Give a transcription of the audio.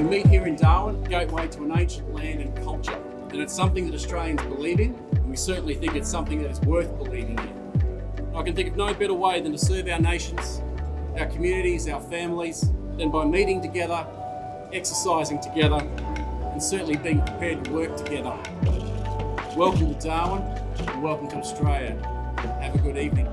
We meet here in Darwin, gateway to an ancient land and culture, and it's something that Australians believe in, and we certainly think it's something that is worth believing in. I can think of no better way than to serve our nations, our communities, our families, than by meeting together, exercising together, and certainly being prepared to work together. Welcome to Darwin, and welcome to Australia. Have a good evening.